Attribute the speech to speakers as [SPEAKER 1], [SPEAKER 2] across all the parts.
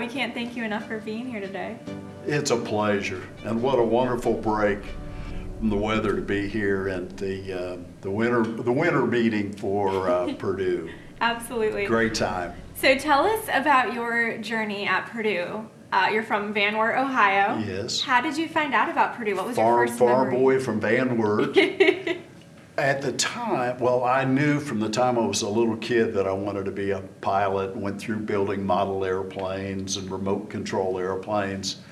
[SPEAKER 1] We can't thank you enough for being here today.
[SPEAKER 2] It's a pleasure, and what a wonderful break from the weather to be here at the uh, the winter the winter meeting for uh, Purdue.
[SPEAKER 1] Absolutely.
[SPEAKER 2] Great time.
[SPEAKER 1] So tell us about your journey at Purdue. Uh, you're from Van Wert, Ohio.
[SPEAKER 2] Yes.
[SPEAKER 1] How did you find out about Purdue? What was
[SPEAKER 2] Far
[SPEAKER 1] your first
[SPEAKER 2] far
[SPEAKER 1] memory?
[SPEAKER 2] boy from Van Wert. At the time, well, I knew from the time I was a little kid that I wanted to be a pilot. Went through building model airplanes and remote control airplanes,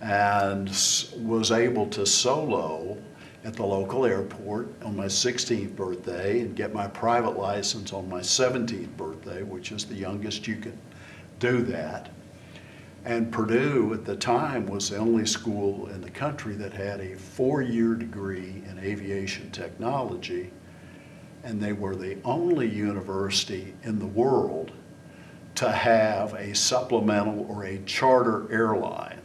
[SPEAKER 2] and was able to solo at the local airport on my 16th birthday and get my private license on my 17th birthday, which is the youngest you can do that. And Purdue at the time was the only school in the country that had a four-year degree in aviation technology. And they were the only university in the world to have a supplemental or a charter airline.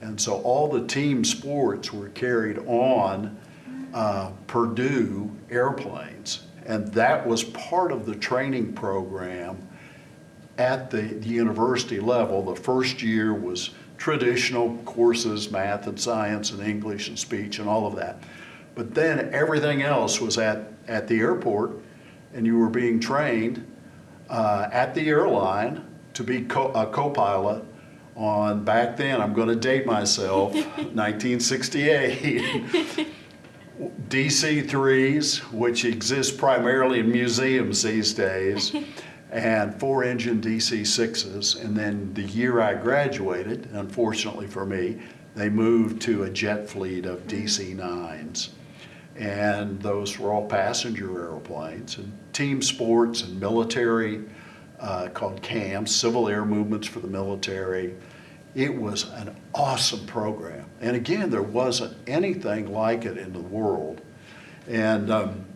[SPEAKER 2] And so all the team sports were carried on uh, Purdue airplanes. And that was part of the training program at the, the university level. The first year was traditional courses, math and science and English and speech and all of that. But then everything else was at, at the airport and you were being trained uh, at the airline to be co- a co-pilot on, back then, I'm gonna date myself, 1968. DC-3s, which exist primarily in museums these days, and four-engine DC-6s. And then the year I graduated, unfortunately for me, they moved to a jet fleet of DC-9s. And those were all passenger airplanes and team sports and military uh, called CAMs, Civil Air Movements for the Military. It was an awesome program. And again, there wasn't anything like it in the world. And um,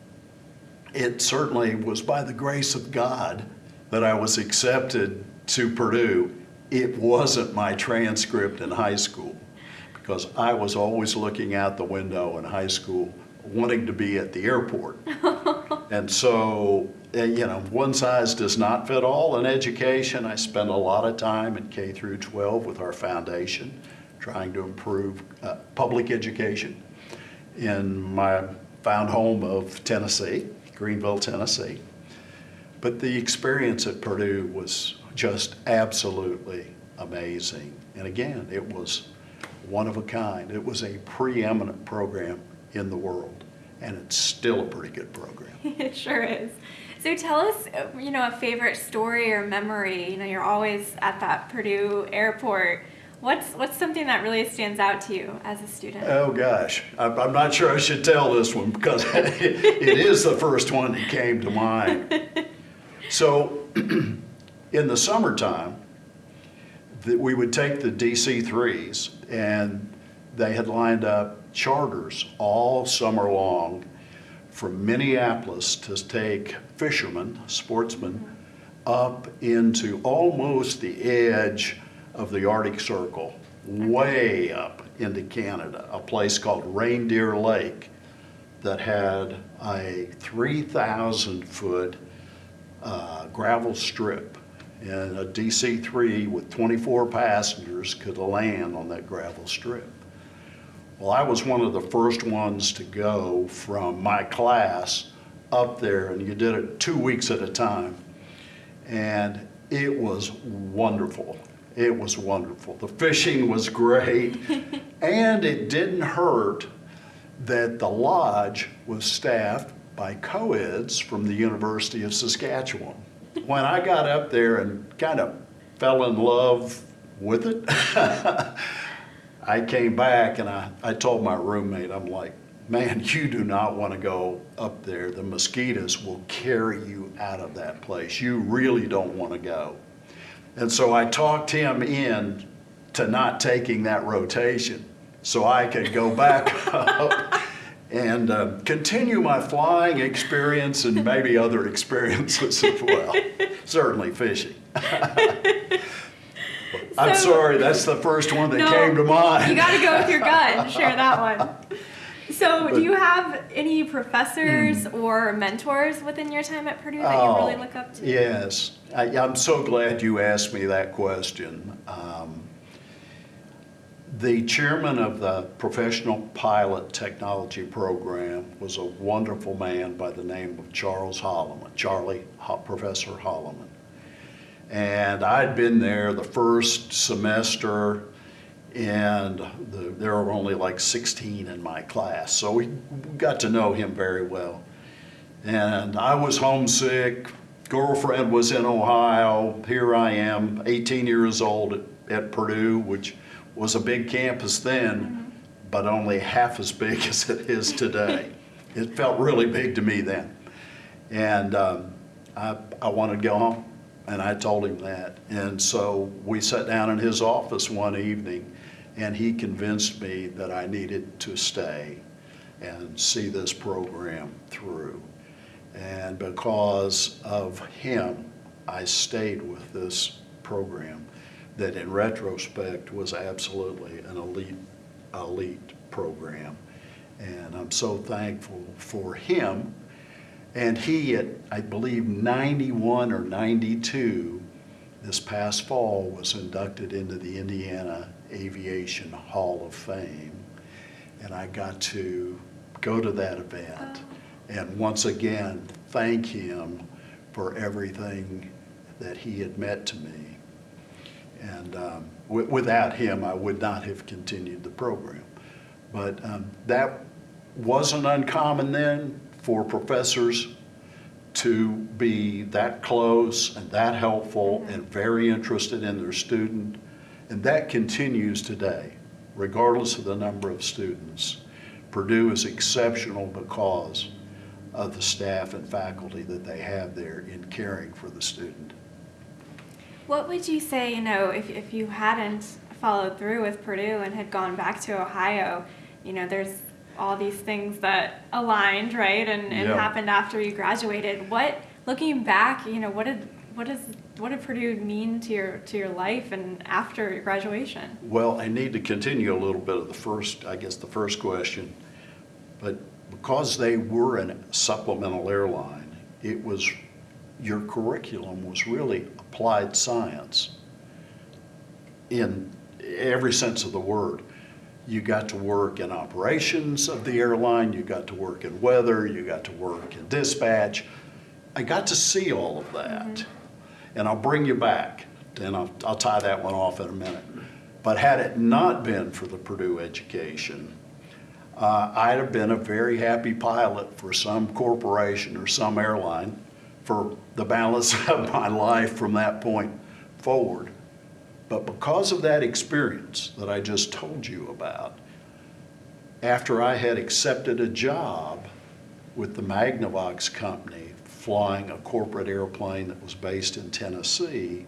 [SPEAKER 2] it certainly was by the grace of God that I was accepted to Purdue. It wasn't my transcript in high school because I was always looking out the window in high school wanting to be at the airport. and so, uh, you know, one size does not fit all in education. I spent a lot of time in K through 12 with our foundation trying to improve uh, public education in my found home of Tennessee, Greeneville, Tennessee. But the experience at Purdue was just absolutely amazing. And again, it was one of a kind. It was a preeminent program in the world, and it's still a pretty good program.
[SPEAKER 1] it sure is. So tell us, you know, a favorite story or memory. You know, you're always at that Purdue airport. What's what's something that really stands out to you as a student?
[SPEAKER 2] Oh gosh, I'm I'm not sure I should tell this one because it is the first one that came to mind. So, in the summertime, that we would take the DC-3s and they had lined up charters all summer long from Minneapolis to take fishermen, sportsmen, up into almost the edge of the Arctic Circle, way up into Canada, a place called Reindeer Lake that had a 3,000 foot uh, gravel strip. And a DC-3 with 24 passengers could land on that gravel strip. Well, I was one of the first ones to go from my class up there, and you did it two weeks at a time. And it was wonderful. It was wonderful. The fishing was great, and it didn't hurt that the lodge was staffed by co-eds from the University of Saskatchewan. When I got up there and kind of fell in love with it, I came back and I, I told my roommate, I'm like, man, you do not want to go up there. The mosquitoes will carry you out of that place. You really don't want to go. And so I talked him in to not taking that rotation so I could go back up and uh, continue my flying experience and maybe other experiences as well. Certainly fishing. I'm
[SPEAKER 1] So-
[SPEAKER 2] sorry, that's the first one that
[SPEAKER 1] No,
[SPEAKER 2] came to mind.
[SPEAKER 1] You got to go with your gut. Share that one. So, do you have any professors or mentors within your time at Purdue that you really
[SPEAKER 2] Oh,
[SPEAKER 1] look up to?
[SPEAKER 2] Yes, I, I'm so glad you asked me that question. Um, the chairman of the Professional Pilot Technology Program was a wonderful man by the name of Charles Holloman, Charlie, Professor Holloman. And I'd been there the first semester, and the, there were only like 16 in my class, so we got to know him very well. And I was homesick, girlfriend was in Ohio, here I am, 18 years old at, at Purdue, which was a big campus then, but only half as big as it is today. It felt really big to me then. And um, I, I wanted to go home, and I told him that. And so we sat down in his office one evening, and he convinced me that I needed to stay and see this program through. And because of him, I stayed with this program that in retrospect was absolutely an elite, elite program. And I'm so thankful for him. And he, at I believe 91 or 92, this past fall was inducted into the Indiana Aviation Hall of Fame. And I got to go to that event oh. and once again thank him for everything that he had meant to me. And um, wi- without him, I would not have continued the program. But um, that wasn't uncommon then for professors to be that close and that helpful and very interested in their student. And that continues today, regardless of the number of students. Purdue is exceptional because of the staff and faculty that they have there in caring for the student.
[SPEAKER 1] What would you say, you know, if, if you hadn't followed through with Purdue and had gone back to Ohio, you know, there's all these things that aligned, right, and, and happened after you graduated. What, looking back, you know, what did, what does, what did Purdue mean to your, to your life and after your graduation?
[SPEAKER 2] Well, I need to continue a little bit of the first, I guess, the first question. But because they were a supplemental airline, it was, your curriculum was really applied science in every sense of the word. You got to work in operations of the airline, you got to work in weather, you got to work in dispatch. I got to see all of that. And I'll bring you back, and I'll, I'll tie that one off in a minute. But had it not been for the Purdue education, uh, I'd have been a very happy pilot for some corporation or some airline for the balance of my life from that point forward. But because of that experience that I just told you about, after I had accepted a job with the Magnavox company flying a corporate airplane that was based in Tennessee,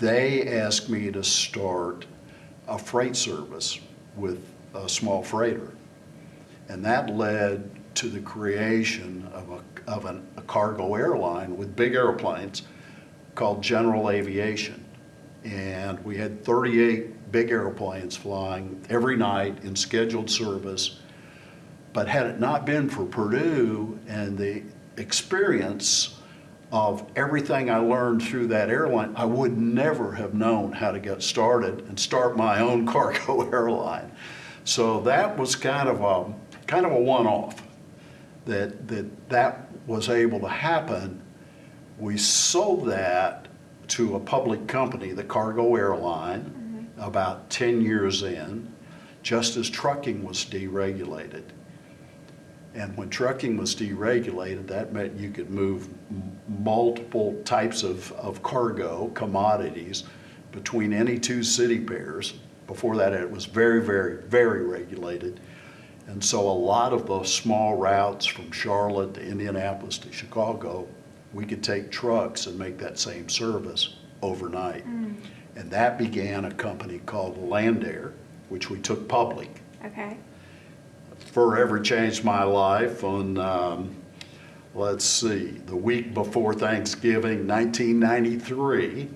[SPEAKER 2] they asked me to start a freight service with a small freighter. And that led to the creation of a, of an, a cargo airline with big airplanes called General Aviation. And we had 38 big airplanes flying every night in scheduled service. But had it not been for Purdue and the experience of everything I learned through that airline, I would never have known how to get started and start my own cargo airline. So that was kind of a kind of a one-off that that that was able to happen. We sold that to a public company, the Cargo Airline, mm-hmm. about 10 years in, just as trucking was deregulated. And when trucking was deregulated, that meant you could move m- multiple types of, of cargo, commodities, between any two city pairs. Before that, it was very, very, very regulated. And so a lot of those small routes from Charlotte to Indianapolis to Chicago, we could take trucks and make that same service overnight. And that began a company called Landair, which we took public
[SPEAKER 1] Okay.
[SPEAKER 2] forever changed my life on, um, let's see, the week before Thanksgiving, 1993.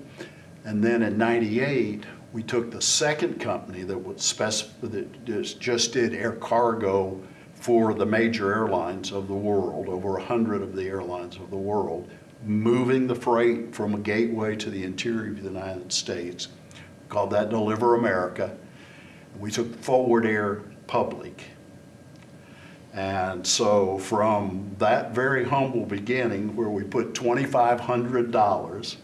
[SPEAKER 2] And then in 98, we took the second company that was spec, that just- did air cargo for the major airlines of the world, over a hundred of the airlines of the world, moving the freight from a gateway to the interior of the United States. Called that Deliver America. We took Forward Air public. And so from that very humble beginning where we put twenty-five hundred dollars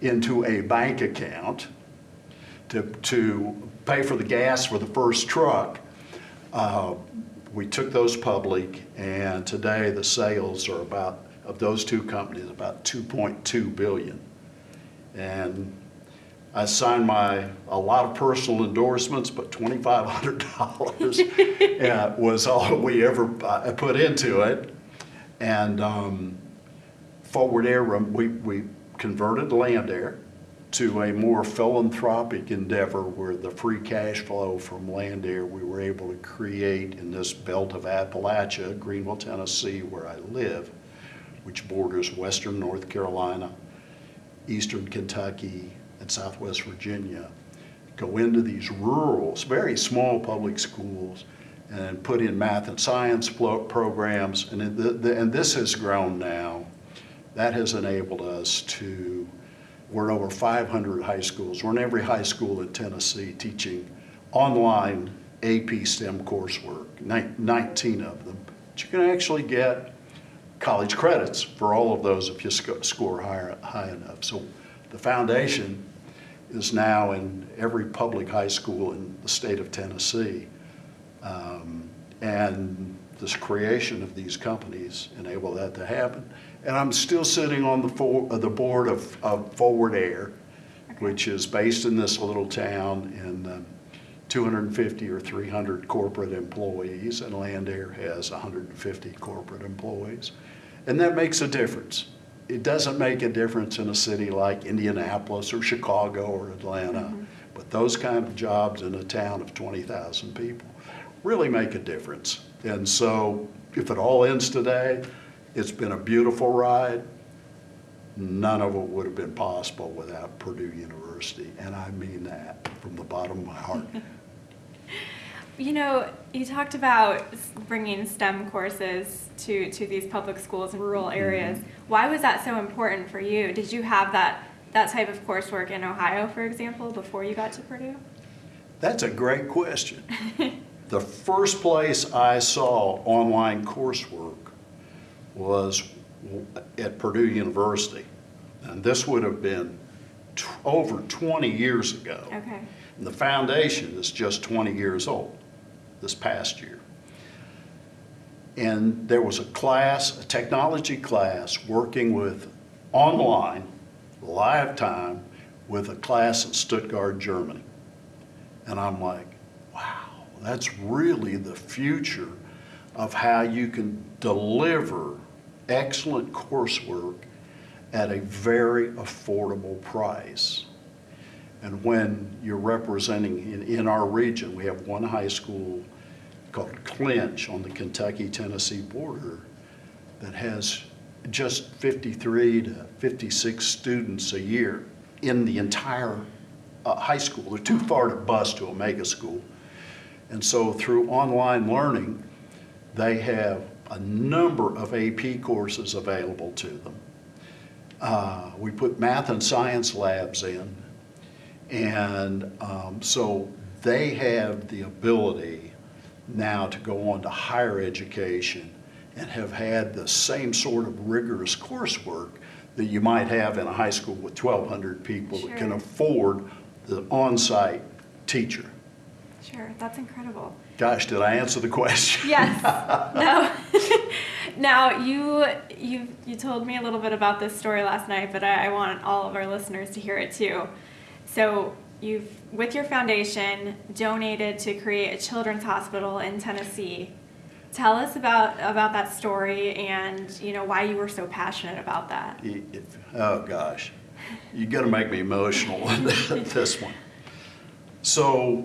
[SPEAKER 2] into a bank account to, to pay for the gas for the first truck, uh, we took those public and today the sales are about, of those two companies, about two point two billion. And I signed my, a lot of personal endorsements, but twenty-five hundred dollars was all we ever uh, put into it. And um, Forward Air, we, we converted Landair to a more philanthropic endeavor where the free cash flow from Landair we were able to create in this belt of Appalachia, Greeneville, Tennessee, where I live, which borders western North Carolina, eastern Kentucky, and southwest Virginia, go into these rural, very small public schools and put in math and science programs. And, the- the- and this has grown now. That has enabled us to, we're over 500 high schools. We're in every high school in Tennessee teaching online AP STEM coursework, 19 of them. But you can actually get college credits for all of those if you sco- score higher, high enough. So the foundation is now in every public high school in the state of Tennessee. Um, And this creation of these companies enable that to happen. And I'm still sitting on the, for- uh, the board of, of Forward Air, which is based in this little town and um, 250 or 300 corporate employees, and Landair has 150 corporate employees. And that makes a difference. It doesn't make a difference in a city like Indianapolis or Chicago or Atlanta, but those kind of jobs in a town of 20,000 people really make a difference. And so if it all ends today, it's been a beautiful ride. None of it would have been possible without Purdue University, and I mean that from the bottom of my heart.
[SPEAKER 1] You know, you talked about bringing STEM courses to, to these public schools in rural mm-hmm. areas. Why was that so important for you? Did you have that, that type of coursework in Ohio, for example, before you got to Purdue?
[SPEAKER 2] That's a great question. The first place I saw online coursework was at Purdue University. And this would have been t- over 20 years ago.
[SPEAKER 1] Okay.
[SPEAKER 2] And the foundation is just 20 years old, this past year. And there was a class, a technology class, working with online, live time, with a class in Stuttgart, Germany. And I'm like, wow, that's really the future of how you can deliver excellent coursework at a very affordable price. And when you're representing, in, in our region, we have one high school called Clinch on the Kentucky-Tennessee border that has just 53 to 56 students a year in the entire uh, high school. They're too far to bus to a mega school. And so through online learning, they have a number of AP courses available to them. Uh, we put math and science labs in, and um, so they have the ability now to go on to higher education and have had the same sort of rigorous coursework that you might have in a high school with 1,200 people that can afford the on-site teacher.
[SPEAKER 1] Sure, that's incredible.
[SPEAKER 2] Gosh, did I answer the question?
[SPEAKER 1] Yes. no. now you you you told me a little bit about this story last night, but I, I want all of our listeners to hear it too. So you've with your foundation donated to create a children's hospital in Tennessee. Tell us about about that story and you know why you were so passionate about that.
[SPEAKER 2] Oh, gosh. You're going to make me emotional with this one. So,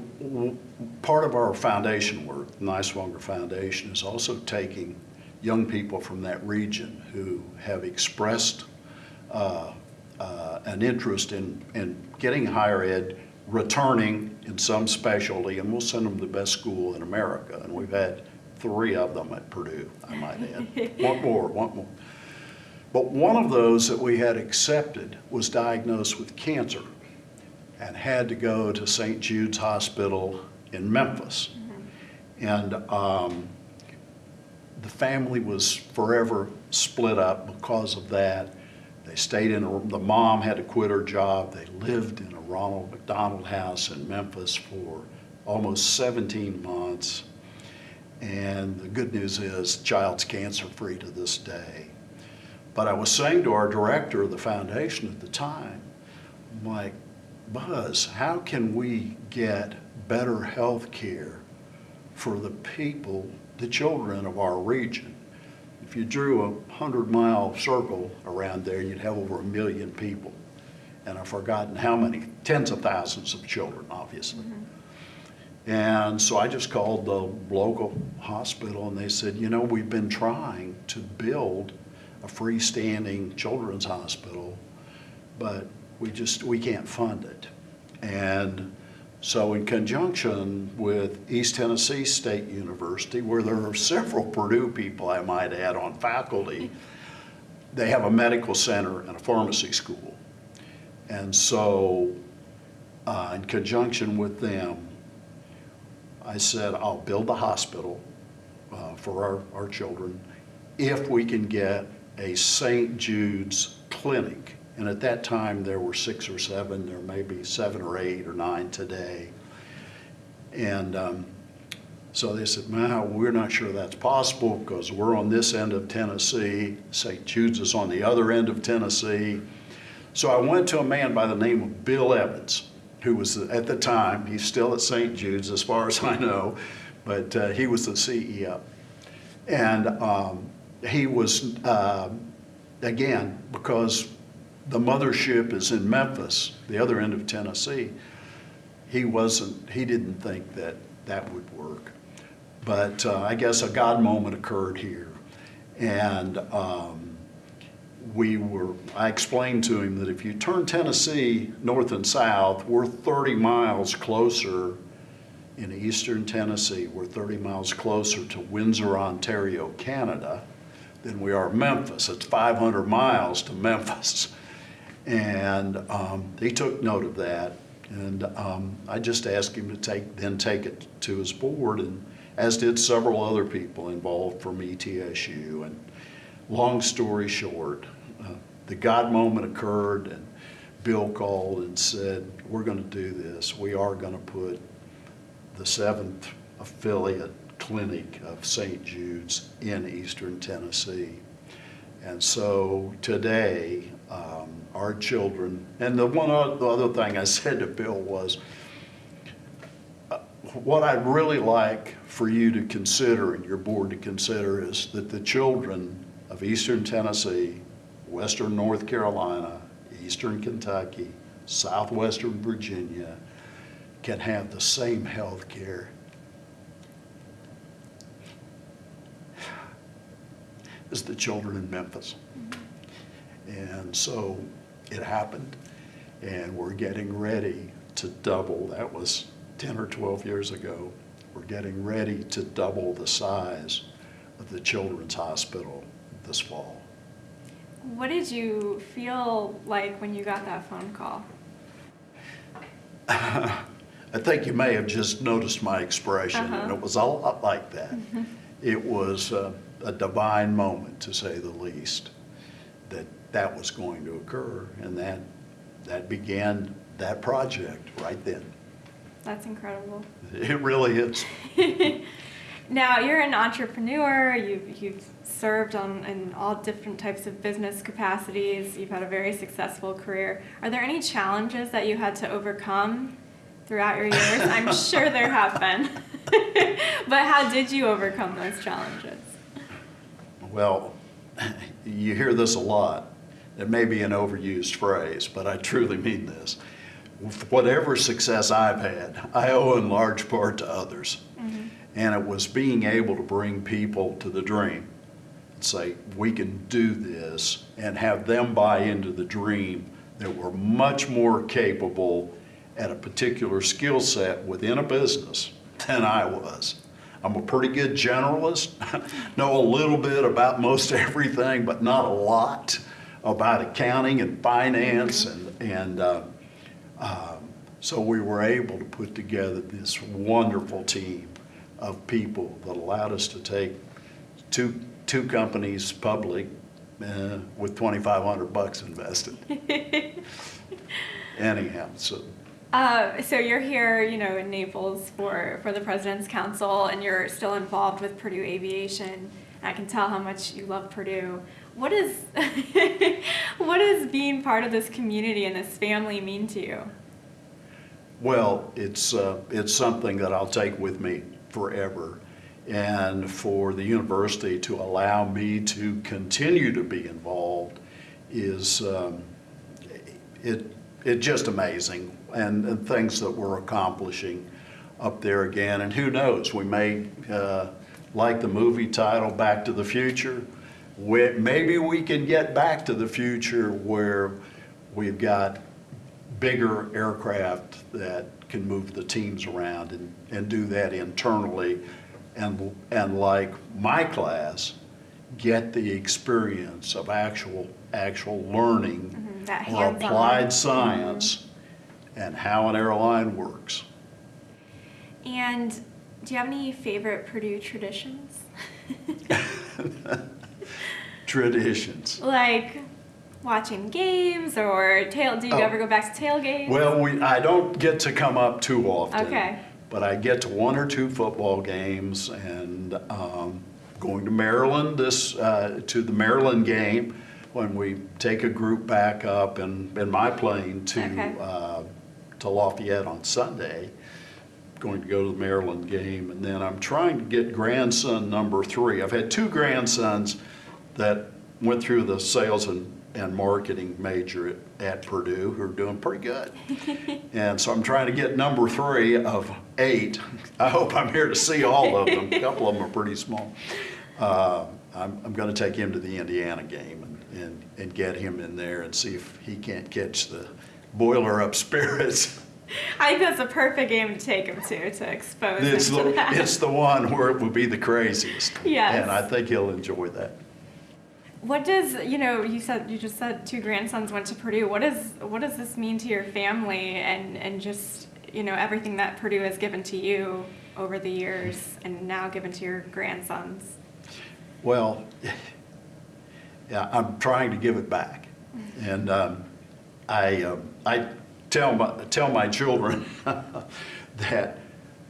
[SPEAKER 2] part of our foundation work, the Niswonger Foundation, is also taking young people from that region who have expressed uh, uh, an interest in, in getting higher ed returning in some specialty, and we'll send them to the best school in America. And we've had three of them at Purdue, I might add. One more, one more. But one of those that we had accepted was diagnosed with cancer and had to go to St. Jude's Hospital in Memphis. And um, the family was forever split up because of that. They stayed in, a, the mom had to quit her job. They lived in a Ronald McDonald house in Memphis for almost 17 months. And the good news is, child's cancer free to this day. But I was saying to our director of the foundation at the time, I'm like, Buzz, how can we get better health care for the people, the children of our region? If you drew a hundred mile circle around there, you'd have over a million people. And I've forgotten how many, tens of thousands of children, obviously. Mm-hmm. And so I just called the local hospital and they said, you know, we've been trying to build a freestanding children's hospital, but we just, we can't fund it. And so in conjunction with East Tennessee State University, where there are several Purdue people, I might add, on faculty, they have a medical center and a pharmacy school. And so uh, in conjunction with them, I said, I'll build a hospital uh, for our, our children if we can get a St. Jude's clinic. And at that time, there were six or seven, there may be seven or eight or nine today. And um, so they said, man, we're not sure that's possible because we're on this end of Tennessee. St. Jude's is on the other end of Tennessee. So I went to a man by the name of Bill Evans, who was at the time, he's still at St. Jude's as far as I know, but uh, he was the CEO. And um, he was, uh, again, because the mothership is in Memphis, the other end of Tennessee, he wasn't, he didn't think that that would work. But uh, I guess a God moment occurred here. And um, we were, I explained to him that if you turn Tennessee north and south, we're 30 miles closer in eastern Tennessee. We're 30 miles closer to Windsor, Ontario, Canada than we are Memphis. It's 500 miles to Memphis. And um, he took note of that. And um, I just asked him to take, then take it to his board, and as did several other people involved from ETSU. And long story short, uh, the God moment occurred, and Bill called and said, We're going to do this. We are going to put the seventh affiliate clinic of St. Jude's in eastern Tennessee. And so today, um, our children, and the one o- the other thing I said to Bill was, uh, what I'd really like for you to consider and your board to consider is that the children of eastern Tennessee, western North Carolina, eastern Kentucky, southwestern Virginia can have the same health care. As the children in Memphis. And so it happened, and we're getting ready to double. That was 10 or 12 years ago. We're getting ready to double the size of the Children's Hospital this fall.
[SPEAKER 1] What did you feel like when you got that phone call?
[SPEAKER 2] I think you may have just noticed my expression, and
[SPEAKER 1] Uh-huh.
[SPEAKER 2] it was a lot like that. It was uh, a divine moment, to say the least, that that was going to occur, and that, that began that project right then.
[SPEAKER 1] That's incredible.
[SPEAKER 2] It really is.
[SPEAKER 1] Now you're an entrepreneur. You've you've served on in all different types of business capacities. You've had a very successful career. Are there any challenges that you had to overcome throughout your years? I'm sure there have been. but how did you overcome those challenges?
[SPEAKER 2] Well, you hear this a lot. It may be an overused phrase, but I truly mean this. Whatever success I've had, I owe in large part to others. Mm-hmm. And it was being able to bring people to the dream and say, we can do this, and have them buy into the dream that we're much more capable at a particular skill set within a business than I was. I'm a pretty good generalist, know a little bit about most everything, but not a lot about accounting and finance and, and uh, um, so we were able to put together this wonderful team of people that allowed us to take two, two companies public uh, with 2,500 bucks invested. Anyhow, so
[SPEAKER 1] Uh, so you're here, you know, in Naples for, for the President's Council, and you're still involved with Purdue Aviation. I can tell how much you love Purdue. What is what does being part of this community and this family mean to you?
[SPEAKER 2] Well, it's, uh, it's something that I'll take with me forever. And for the university to allow me to continue to be involved is, um, it, it just amazing. And, and things that we're accomplishing up there again. And who knows, we may, uh, like the movie title, Back to the Future, we, maybe we can get back to the future where we've got bigger aircraft that can move the teams around and, and do that internally. And, and like my class, get the experience of actual, actual learning
[SPEAKER 1] Mhm,
[SPEAKER 2] or
[SPEAKER 1] hands-on.
[SPEAKER 2] applied science and how an airline works.
[SPEAKER 1] And do you have any favorite Purdue traditions?
[SPEAKER 2] Traditions.
[SPEAKER 1] like watching games or tail? Do you
[SPEAKER 2] Oh.
[SPEAKER 1] ever go back to tailgates?
[SPEAKER 2] Well, we, I don't get to come up too often.
[SPEAKER 1] Okay.
[SPEAKER 2] But I get to one or two football games and um, going to Maryland this, uh, to the Maryland game when we take a group back up in, in my plane to,
[SPEAKER 1] Okay.
[SPEAKER 2] uh, to Lafayette on Sunday. Going to go to the Maryland game and then I'm trying to get grandson number three. I've had two grandsons that went through the sales and, and marketing major at, at Purdue who are doing pretty good. And so I'm trying to get number three of eight. I hope I'm here to see all of them. A couple of them are pretty small. Uh, I'm, I'm going to take him to the Indiana game and, and, and get him in there and see if he can't catch the boiler up spirits.
[SPEAKER 1] I think that's a perfect game to take him to to expose
[SPEAKER 2] It's
[SPEAKER 1] him to
[SPEAKER 2] the,
[SPEAKER 1] that.
[SPEAKER 2] it's the one where it will be the craziest.
[SPEAKER 1] Yes.
[SPEAKER 2] And I think he'll enjoy that.
[SPEAKER 1] What does you know? You said you just said two grandsons went to Purdue. What does what does this mean to your family and and just you know everything that Purdue has given to you over the years and now given to your grandsons?
[SPEAKER 2] Well, yeah, I'm trying to give it back. And um, I, um, I tell my, tell my children that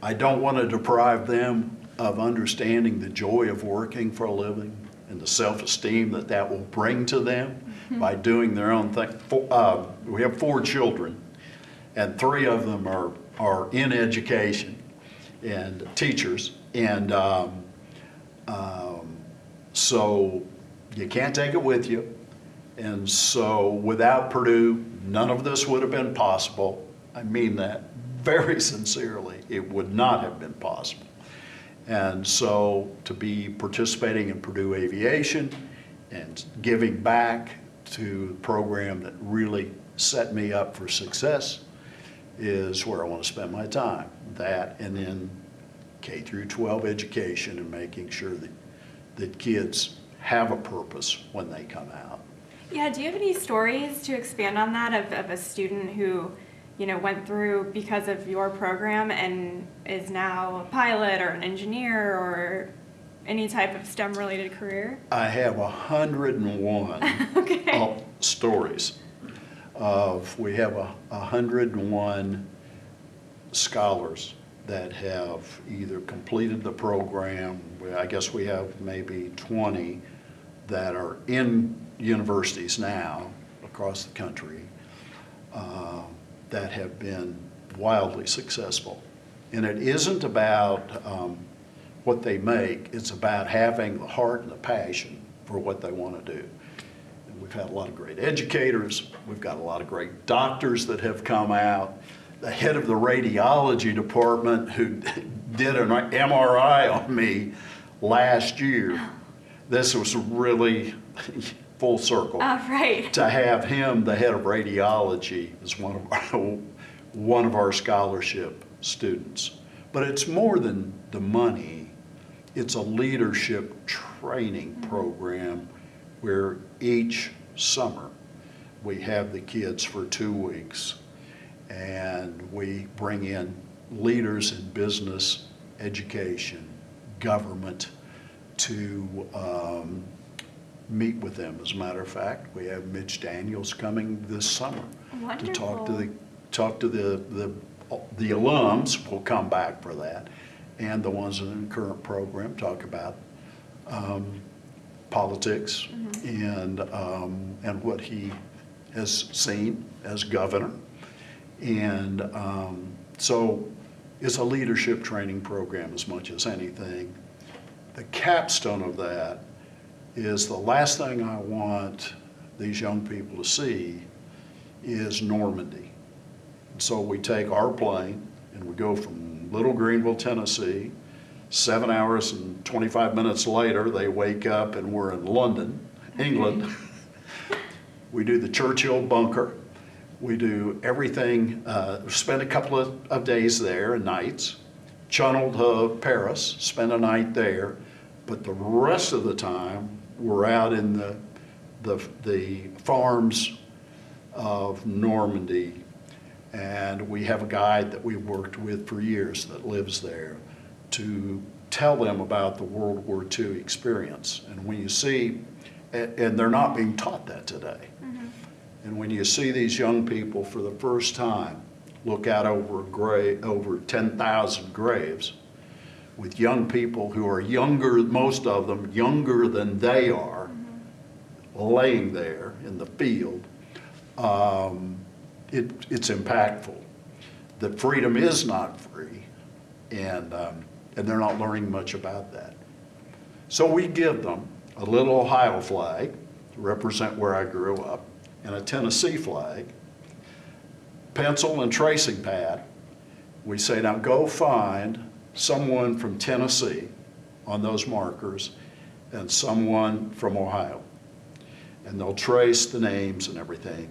[SPEAKER 2] I don't want to deprive them of understanding the joy of working for a living and the self-esteem that that will bring to them by doing their own thing. Four- uh, We have four children, and three of them are, are in education and teachers. And um, um, so you can't take it with you. And so without Purdue, none of this would have been possible. I mean that very sincerely. It would not have been possible. And so to be participating in Purdue Aviation and giving back to the program that really set me up for success is where I want to spend my time. That and then K through 12 education and making sure that, that kids have a purpose when they come out.
[SPEAKER 1] Yeah. Do you have any stories to expand on that of, of a student who you know went through because of your program and is now a pilot or an engineer or any type of STEM related career?
[SPEAKER 2] I have 101
[SPEAKER 1] Okay.
[SPEAKER 2] uh, stories of, we have a 101 scholars that have either completed the program, I guess we have maybe 20 that are in universities now across the country uh, that have been wildly successful. And it isn't about um, what they make, it's about having the heart and the passion for what they want to do. And we've had a lot of great educators, we've got a lot of great doctors that have come out. The head of the radiology department who did an MRI on me last year. This was really full circle
[SPEAKER 1] Oh, right.
[SPEAKER 2] to have him, the head of radiology, is one of our, one of our scholarship students. But it's more than the money, it's a leadership training program where each summer we have the kids for two weeks and we bring in leaders in business, education, government to um, meet with them. As a matter of fact, we have Mitch Daniels coming this summer to talk to the talk to the the the alums. Will come back for that, and the ones in the current program talk about um, politics and um, and what he has seen as governor, and um, so it's a leadership training program as much as anything. The capstone of that is the last thing I want these young people to see is Normandy. So we take our plane and we go from Little Greeneville, Tennessee. Seven hours and 25 minutes later, they wake up and we're in London, England. We do the Churchill bunker. We do everything, uh, spend a couple of, of days there and nights. Channel to Paris, spend a night there. But the rest of the time, we're out in the, the, the farms of Normandy. And we have a guide that we've worked with for years that lives there to tell them about the World War II experience. And when you see, and, and they're not being taught that today. Mm-hmm. And when you see these young people for the first time look out over grave, over 10,000 graves with young people who are younger, most of them younger than they are, laying there in the field, um, it, it's impactful. That freedom is not free, and, um, and they're not learning much about that. So we give them a little Ohio flag to represent where I grew up, and a Tennessee flag, pencil and tracing pad. We say, now go find someone from Tennessee on those markers and someone from Ohio. And they'll trace the names and everything.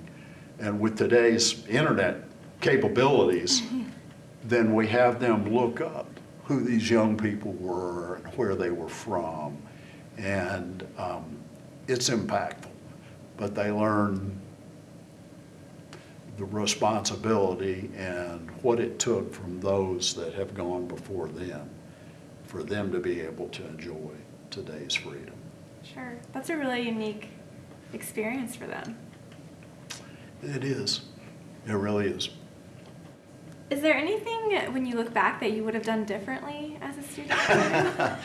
[SPEAKER 2] And with today's internet capabilities, then we have them look up who these young people were and where they were from. And um, it's impactful, but they learn the responsibility and what it took from those that have gone before them for them to be able to enjoy today's freedom.
[SPEAKER 1] Sure. That's a really unique experience for them.
[SPEAKER 2] It is. It really is.
[SPEAKER 1] Is there anything when you look back that you would have done differently as a student?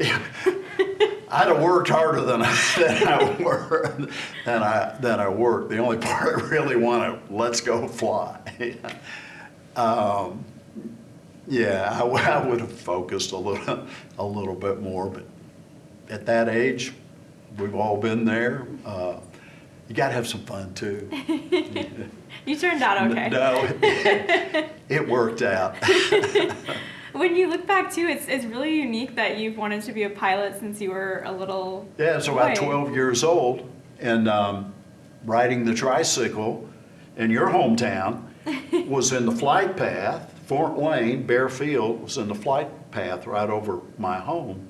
[SPEAKER 2] I'd have worked harder than I, than I worked than I than I worked. The only part I really want to let's go fly. um, yeah, I would have focused a little a little bit more, but at that age, we've all been there. Uh, you got to have some fun too.
[SPEAKER 1] you turned out okay.
[SPEAKER 2] No, it, it worked out.
[SPEAKER 1] When you look back too, it's, it's really unique that you've wanted to be a pilot since you were a little.
[SPEAKER 2] Yeah, so about 12 years old and um, riding the tricycle in your hometown was in the flight path. Fort Wayne, Baer Field was in the flight path right over my home.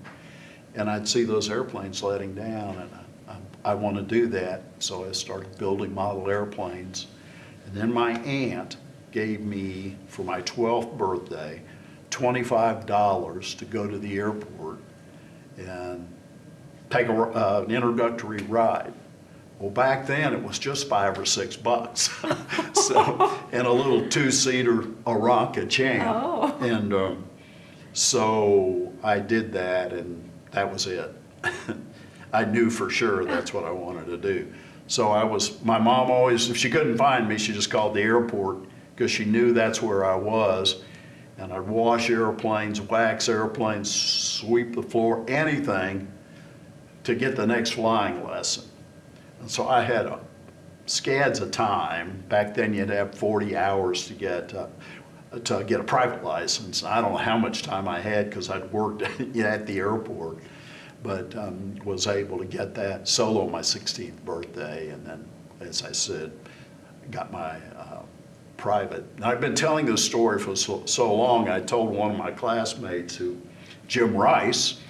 [SPEAKER 2] And I'd see those airplanes letting down and I, I, I want to do that. So I started building model airplanes. And then my aunt gave me, for my 12th birthday, $25 to go to the airport and take a, uh, an introductory ride. Well, back then it was just five or six bucks. so, and a little two-seater Aeronca Champ.
[SPEAKER 1] Oh.
[SPEAKER 2] And um, so I did that, and that was it. I knew for sure that's what I wanted to do. So I was. My mom always, if she couldn't find me, she just called the airport because she knew that's where I was. And I'd wash airplanes, wax airplanes, sweep the floor, anything to get the next flying lesson. And so I had a scads of time. Back then, you'd have 40 hours to get uh, to get a private license. I don't know how much time I had because I'd worked at the airport, but um, was able to get that solo my 16th birthday, and then, as I said, got my uh, private. And I've been telling this story for so, so long, I told one of my classmates who, Jim Rice,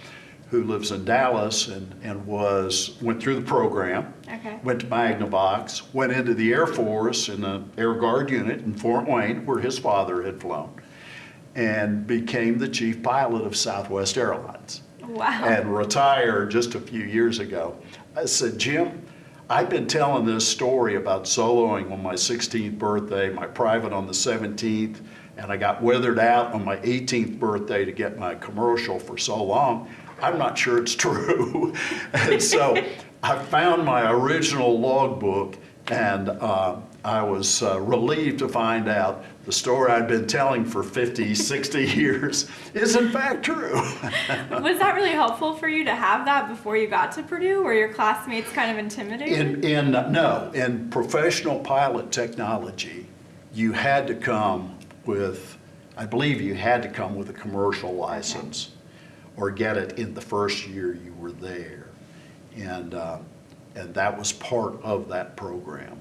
[SPEAKER 2] who lives in Dallas and, and was, went through the program.
[SPEAKER 1] Okay.
[SPEAKER 2] Went to Magnavox, went into the Air Force in the Air Guard unit in Fort Wayne, where his father had flown, and became the chief pilot of Southwest Airlines
[SPEAKER 1] Wow.
[SPEAKER 2] and retired just a few years ago. I said, Jim, I've been telling this story about soloing on my 16th birthday, my private on the 17th, and I got withered out on my 18th birthday to get my commercial for so long. I'm not sure it's true. and so I found my original logbook and uh, I was uh, relieved to find out the story I'd been telling for 50, 60 years is in fact true.
[SPEAKER 1] Was that really helpful for you to have that before you got to Purdue? Were your classmates kind of intimidated?
[SPEAKER 2] In, in, no, in professional pilot technology, you had to come with, I believe you had to come with a commercial license or get it in the first year you were there. And, uh, and that was part of that program.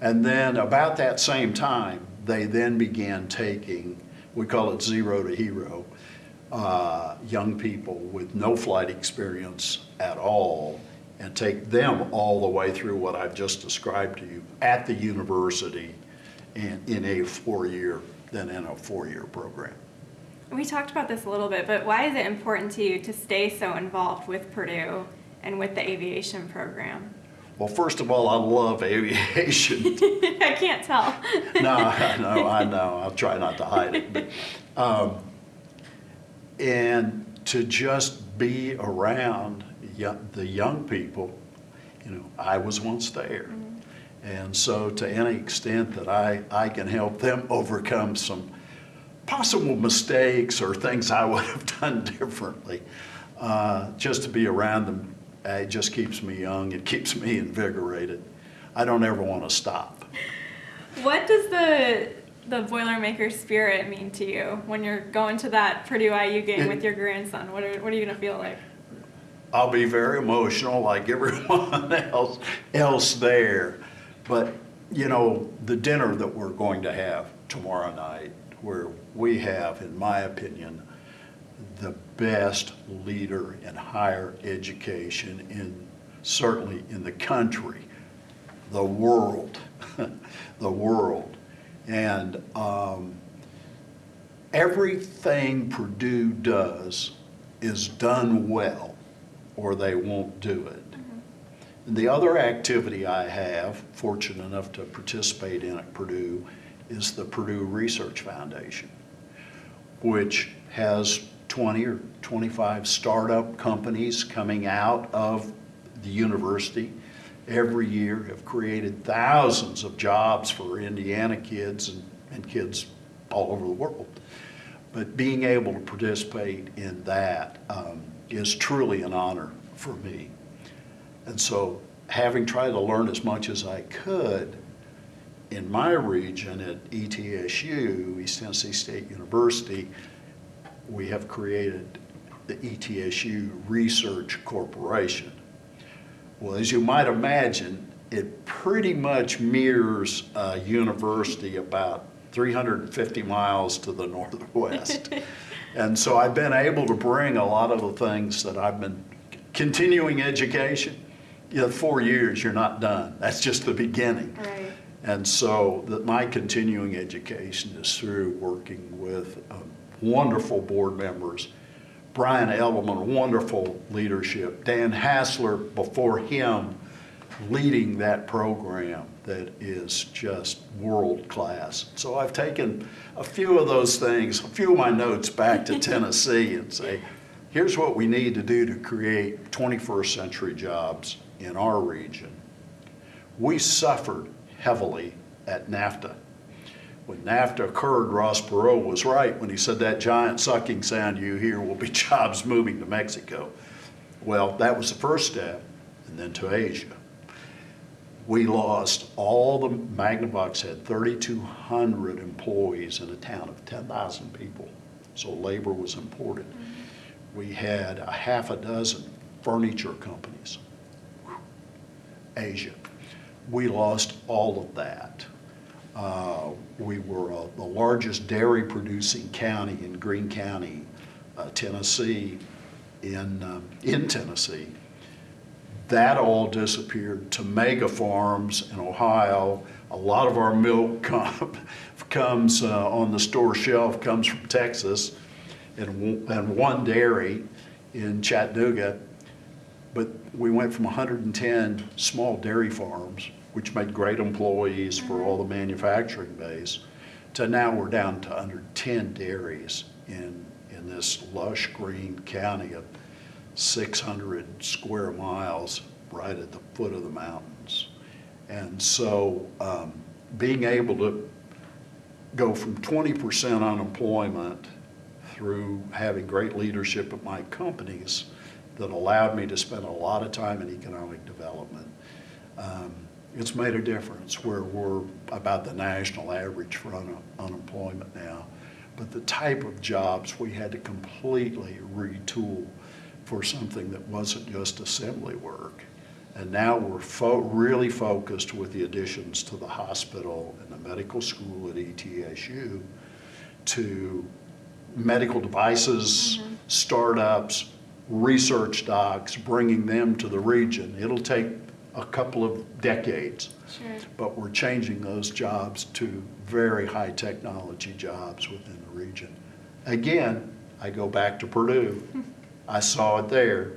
[SPEAKER 2] And then about that same time, they then began taking, we call it zero to hero, uh, young people with no flight experience at all and take them all the way through what I've just described to you at the university in, in a four-year, then in a four-year program.
[SPEAKER 1] we talked about this a little bit, but why is it important to you to stay so involved with Purdue and with the aviation program?
[SPEAKER 2] Well, first of all, I love aviation.
[SPEAKER 1] I can't tell.
[SPEAKER 2] no, I know, I know. I'll try not to hide it. But, um, and to just be around young, the young people, you know, I was once there. And so to any extent that I, I can help them overcome some possible mistakes or things I would have done differently, uh, just to be around them, uh, it just keeps me young. It keeps me invigorated. I don't ever want to stop.
[SPEAKER 1] What does the the Boilermaker spirit mean to you when you're going to that Purdue IU game
[SPEAKER 2] It-
[SPEAKER 1] with your grandson? What are what are you gonna feel like?
[SPEAKER 2] I'll be very emotional like everyone else else there. But you know, the dinner that we're going to have tomorrow night, where we have, in my opinion, the best leader in higher education in certainly in the country, the world, the world. And um, everything Purdue does is done well, or they won't do it. And the other activity I have, fortunate enough to participate in at Purdue, is the Purdue Research Foundation, which has 20 or 25 startup companies coming out of the university every year, have created thousands of jobs for Indiana kids and, and kids all over the world. But being able to participate in that um, is truly an honor for me. And so, having tried to learn as much as I could in my region at ETSU, East Tennessee State University, we have created the ETSU Research Corporation. Well, as you might imagine, it pretty much mirrors a university about 350 miles to the northwest. and so I've been able to bring a lot of the things that I've been continuing education. You know, four years, you're not done. That's just the beginning.
[SPEAKER 1] Right.
[SPEAKER 2] And so that my continuing education is through working with um, wonderful board members. Brian Edelman, wonderful leadership. Dan Hasler before him leading that program that is just world class. So I've taken a few of those things, a few of my notes back to Tennessee and say, here's what we need to do to create 21st century jobs in our region. We suffered heavily at NAFTA. When NAFTA occurred, Ross Perot was right when he said that giant sucking sound you hear will be jobs moving to Mexico. Well, that was the first step, and then to Asia. We lost all the, Magnavox had 3,200 employees in a town of 10,000 people, so labor was important. We had a half a dozen furniture companies. Asia. We lost all of that. Uh, We were uh, the largest dairy producing county in Greene County, uh, Tennessee, in, um, in Tennessee. That all disappeared to mega farms in Ohio. A lot of our milk com- comes uh, on the store shelf, comes from Texas, and, and one dairy in Chattanooga. But we went from 110 small dairy farms, which made great employees for all the manufacturing base, to now we're down to under 10 dairies in, in this lush green county of 600 square miles right at the foot of the mountains. And so um, being able to go from 20% unemployment through having great leadership at my companies that allowed me to spend a lot of time in economic development. Um, It's made a difference where we're about the national average for un- unemployment now. But the type of jobs we had to completely retool for something that wasn't just assembly work. And now we're fo- really focused with the additions to the hospital and the medical school at ETSU to medical devices, mm-hmm. startups, research docs, bringing them to the region. It'll take a couple of decades,
[SPEAKER 1] Sure.
[SPEAKER 2] but we're changing those jobs to very high technology jobs within the region. Again, I go back to Purdue. I saw it there,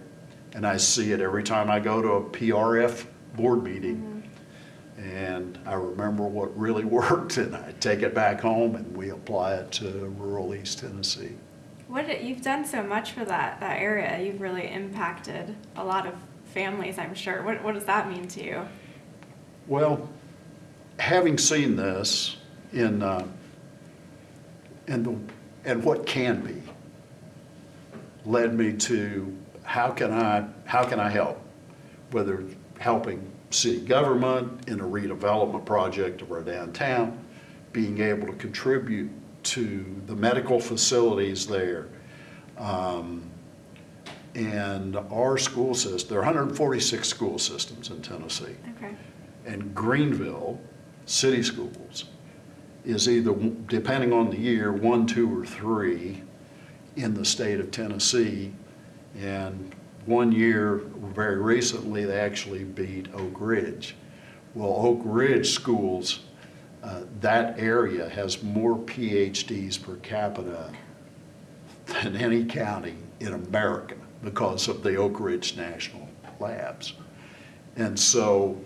[SPEAKER 2] and I see it every time I go to a PRF board meeting. Mm-hmm. And I remember what really worked, and I take it back home and we apply it to rural East Tennessee.
[SPEAKER 1] What you've done so much for that that area. You've really impacted a lot of families, I'm sure. What what does that mean to you?
[SPEAKER 2] Well, having seen this in, uh, in the, and what can be, led me to how can I, how can I help? Whether helping city government in a redevelopment project of our downtown, being able to contribute to the medical facilities there. Um, And our school system, there are 146 school systems in Tennessee.
[SPEAKER 1] Okay.
[SPEAKER 2] And Greeneville City Schools is either, depending on the year, one, two, or three in the state of Tennessee. And one year, very recently, they actually beat Oak Ridge. Well, Oak Ridge schools, uh, that area has more PhDs per capita than any county in America because of the Oak Ridge National Labs. And so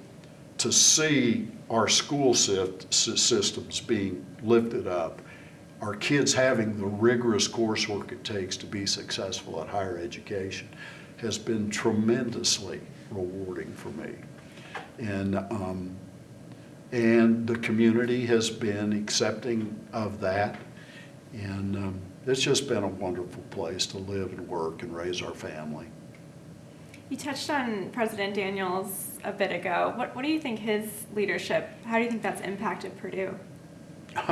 [SPEAKER 2] to see our school systems being lifted up, our kids having the rigorous coursework it takes to be successful at higher education has been tremendously rewarding for me. And, um, and the community has been accepting of that. And um, it's just been a wonderful place to live and work and raise our family.
[SPEAKER 1] You touched on President Daniels a bit ago. What what do you think his leadership? How do you think that's impacted Purdue?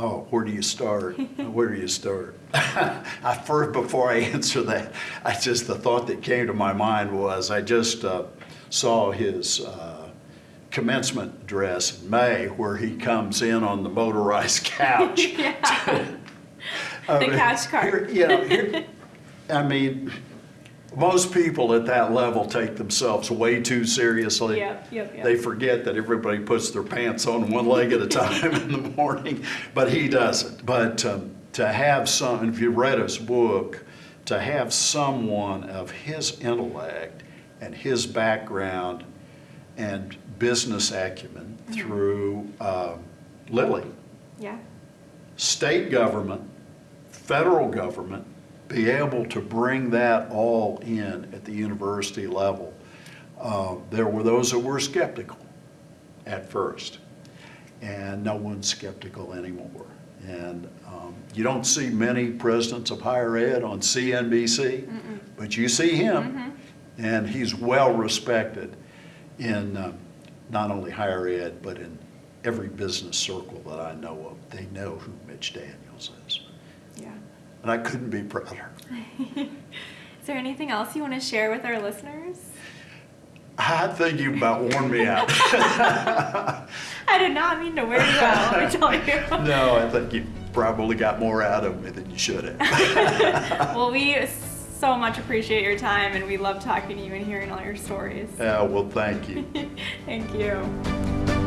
[SPEAKER 2] Oh, where do you start? Where do you start? I first, before I answer that, I just, the thought that came to my mind was, I just uh, saw his uh, commencement address in May, where he comes in on the motorized couch.
[SPEAKER 1] yeah.
[SPEAKER 2] I
[SPEAKER 1] The
[SPEAKER 2] mean,
[SPEAKER 1] cart.
[SPEAKER 2] here- You know, here- I mean, most people at that level take themselves way too seriously.
[SPEAKER 1] Yep, yep, yep.
[SPEAKER 2] They forget that everybody puts their pants on one leg at a time in the morning, but he doesn't. But um, to have some, if you read his book, to have someone of his intellect and his background and business acumen
[SPEAKER 1] Mm-hmm.
[SPEAKER 2] through um, Lilly,
[SPEAKER 1] Yeah.
[SPEAKER 2] state government, federal government, be able to bring that all in at the university level. Uh, There were those that were skeptical at first, and no one's skeptical anymore. And um, you don't see many presidents of higher ed on CNBC, but you see him, and he's well respected in um, not only higher ed, but in every business circle that I know of. They know who Mitch Daniels.
[SPEAKER 1] Yeah.
[SPEAKER 2] And I couldn't be prouder.
[SPEAKER 1] Is there anything else you want to share with our listeners?
[SPEAKER 2] I think you about worn me out.
[SPEAKER 1] I did not mean to wear you out, let me tell you.
[SPEAKER 2] no, I think you probably got more out of me than you should have.
[SPEAKER 1] well, we so much appreciate your time and we love talking to you and hearing all your stories.
[SPEAKER 2] Yeah, well, thank you.
[SPEAKER 1] Thank you.